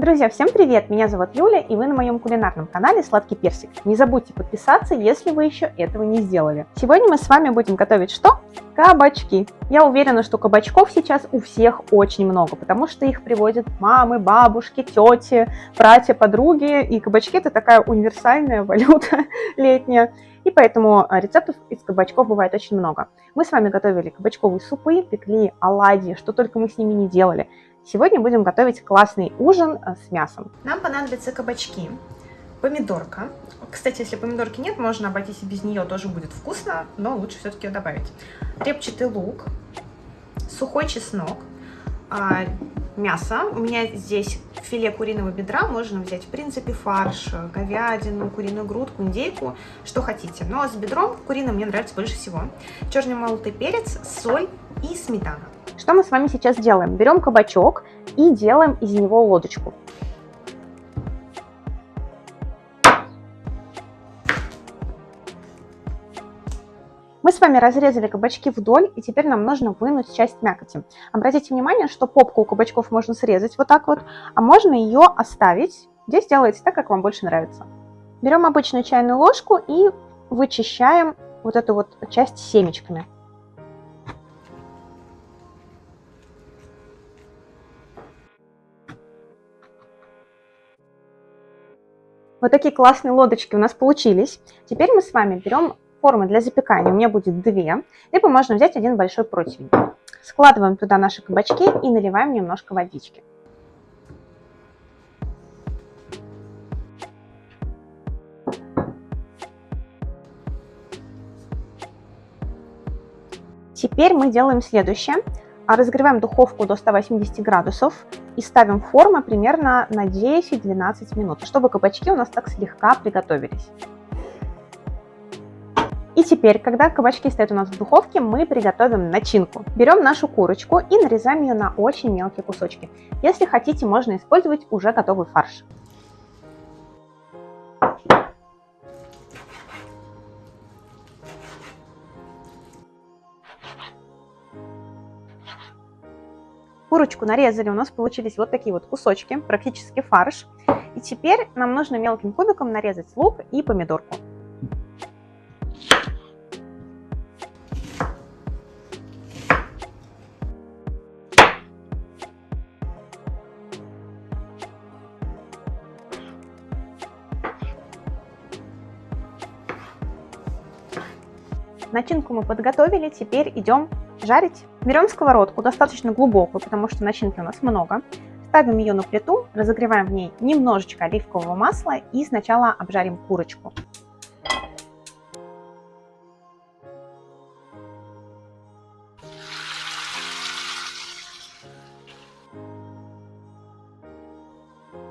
Друзья, всем привет! Меня зовут Юля, и вы на моем кулинарном канале Сладкий Персик. Не забудьте подписаться, если вы еще этого не сделали. Сегодня мы с вами будем готовить что? Кабачки. Я уверена, что кабачков сейчас у всех очень много, потому что их приводят мамы, бабушки, тети, братья, подруги, и кабачки это такая универсальная валюта летняя. И поэтому а, рецептов из кабачков бывает очень много. Мы с вами готовили кабачковые супы, пекли оладьи, что только мы с ними не делали. Сегодня будем готовить классный ужин э, с мясом. Нам понадобятся кабачки, помидорка. Кстати, если помидорки нет, можно обойтись и без нее, тоже будет вкусно, но лучше все-таки ее добавить. Репчатый лук, сухой чеснок, а, мясо. У меня здесь филе куриного бедра, можно взять, в принципе, фарш, говядину, куриную грудку, индейку, что хотите. Но с бедром куриным мне нравится больше всего. Черный молотый перец, соль и сметана. Что мы с вами сейчас делаем? Берем кабачок и делаем из него лодочку. Мы с вами разрезали кабачки вдоль, и теперь нам нужно вынуть часть мякоти. Обратите внимание, что попку у кабачков можно срезать вот так вот, а можно ее оставить. Здесь делайте так, как вам больше нравится. Берем обычную чайную ложку и вычищаем вот эту вот часть семечками. Вот такие классные лодочки у нас получились. Теперь мы с вами берем формы для запекания. У меня будет две. Либо можно взять один большой противень. Складываем туда наши кабачки и наливаем немножко водички. Теперь мы делаем следующее. Разогреваем духовку до 180 градусов и ставим формы примерно на 10-12 минут, чтобы кабачки у нас так слегка приготовились. И теперь, когда кабачки стоят у нас в духовке, мы приготовим начинку. Берем нашу курочку и нарезаем ее на очень мелкие кусочки. Если хотите, можно использовать уже готовый фарш. Курочку нарезали, у нас получились вот такие вот кусочки, практически фарш. И теперь нам нужно мелким кубиком нарезать лук и помидорку. Начинку мы подготовили, теперь идем жарить. Берем сковородку, достаточно глубокую, потому что начинки у нас много. Ставим ее на плиту, разогреваем в ней немножечко оливкового масла и сначала обжарим курочку.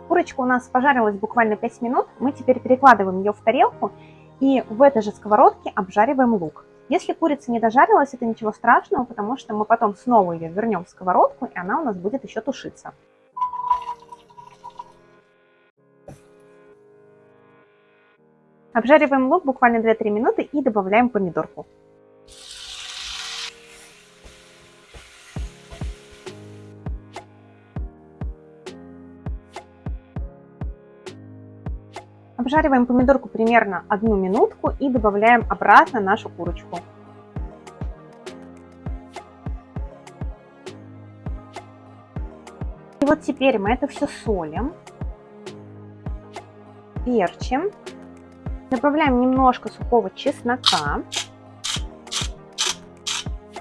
Курочка у нас пожарилась буквально 5 минут. Мы теперь перекладываем ее в тарелку и в этой же сковородке обжариваем лук. Если курица не дожарилась, это ничего страшного, потому что мы потом снова ее вернем в сковородку, и она у нас будет еще тушиться. Обжариваем лук буквально 2-3 минуты и добавляем помидорку. Обжариваем помидорку примерно одну минутку и добавляем обратно нашу курочку. И вот теперь мы это все солим, перчим, добавляем немножко сухого чеснока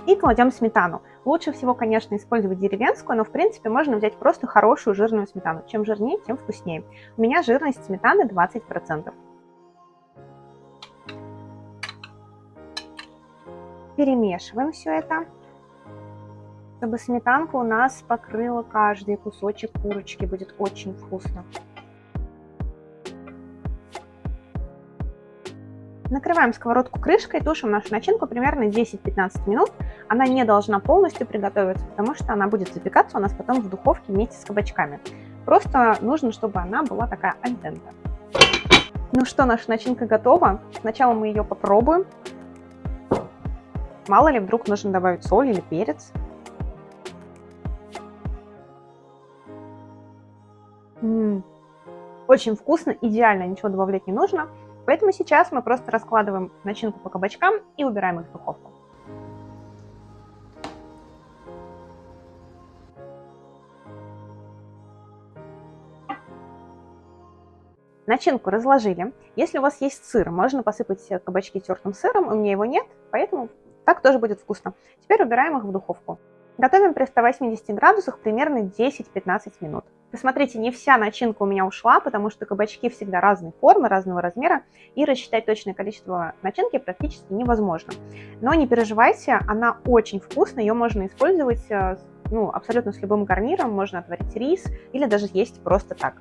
и кладем сметану. Лучше всего, конечно, использовать деревенскую, но в принципе можно взять просто хорошую жирную сметану. Чем жирнее, тем вкуснее. У меня жирность сметаны 20%. Перемешиваем все это, чтобы сметанка у нас покрыла каждый кусочек курочки. Будет очень вкусно. Накрываем сковородку крышкой, тушим нашу начинку примерно 10-15 минут. Она не должна полностью приготовиться, потому что она будет запекаться у нас потом в духовке вместе с кабачками. Просто нужно, чтобы она была такая альдента. Ну что, наша начинка готова. Сначала мы ее попробуем. Мало ли, вдруг нужно добавить соль или перец. М -м, очень вкусно, идеально, ничего добавлять не нужно. Поэтому сейчас мы просто раскладываем начинку по кабачкам и убираем их в духовку. Начинку разложили. Если у вас есть сыр, можно посыпать кабачки тертым сыром. У меня его нет, поэтому так тоже будет вкусно. Теперь убираем их в духовку. Готовим при 180 градусах примерно 10-15 минут. Посмотрите, не вся начинка у меня ушла, потому что кабачки всегда разной формы, разного размера, и рассчитать точное количество начинки практически невозможно. Но не переживайте, она очень вкусная, ее можно использовать э, ну, абсолютно с любым гарниром, можно отварить рис или даже есть просто так.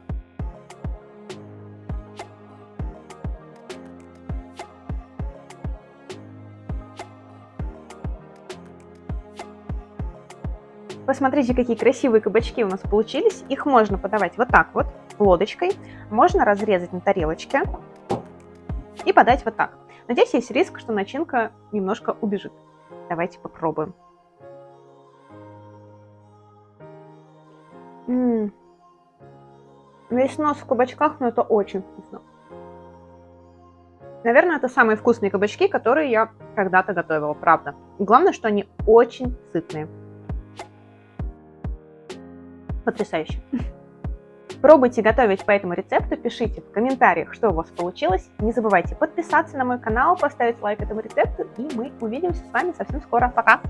Посмотрите, какие красивые кабачки у нас получились. Их можно подавать вот так вот, лодочкой. Можно разрезать на тарелочке и подать вот так. Но здесь есть риск, что начинка немножко убежит. Давайте попробуем. Весь нос в кабачках, но это очень вкусно. Наверное, это самые вкусные кабачки, которые я когда-то готовила, правда. Главное, что они очень сытные потрясающе. Пробуйте готовить по этому рецепту, пишите в комментариях, что у вас получилось. Не забывайте подписаться на мой канал, поставить лайк этому рецепту, и мы увидимся с вами совсем скоро. Пока!